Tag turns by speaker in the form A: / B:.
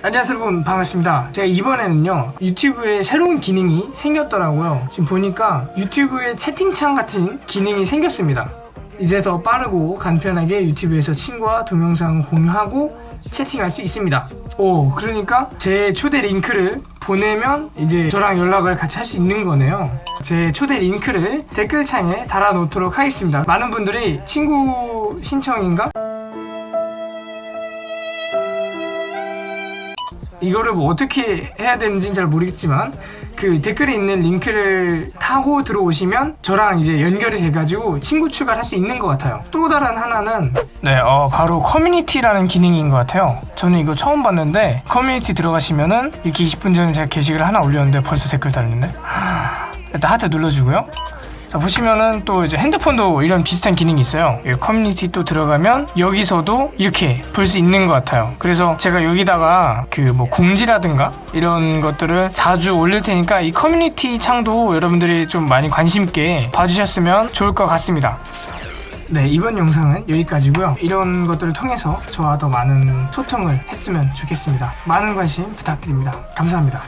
A: 안녕하세요 여러분. 반갑습니다. 제가 이번에는요 유튜브에 새로운 기능이 생겼더라고요. 지금 보니까 유튜브에 채팅창 같은 기능이 생겼습니다. 이제 더 빠르고 간편하게 유튜브에서 친구와 동영상을 공유하고 채팅할 수 있습니다. 오 그러니까 제 초대 링크를 보내면 이제 저랑 연락을 같이 할 수 있는 거네요. 제 초대 링크를 댓글창에 달아 놓도록 하겠습니다. 많은 분들이 친구 신청인가? 이거를 뭐 어떻게 해야 되는지는 잘 모르겠지만 그 댓글에 있는 링크를 타고 들어오시면 저랑 이제 연결이 돼가지고 친구 추가를 할 수 있는 것 같아요. 또 다른 하나는 네 어, 바로 커뮤니티라는 기능인 것 같아요. 저는 이거 처음 봤는데 커뮤니티 들어가시면은 이렇게 20분 전에 제가 게시글 하나 올렸는데 벌써 댓글 달렸네? 일단 하트 눌러주고요 자 보시면은 또 이제 핸드폰도 이런 비슷한 기능이 있어요. 커뮤니티 또 들어가면 여기서도 이렇게 볼 수 있는 것 같아요. 그래서 제가 여기다가 그 뭐 공지라든가 이런 것들을 자주 올릴 테니까 이 커뮤니티 창도 여러분들이 좀 많이 관심 있게 봐주셨으면 좋을 것 같습니다. 네 이번 영상은 여기까지고요. 이런 것들을 통해서 저와 더 많은 소통을 했으면 좋겠습니다. 많은 관심 부탁드립니다. 감사합니다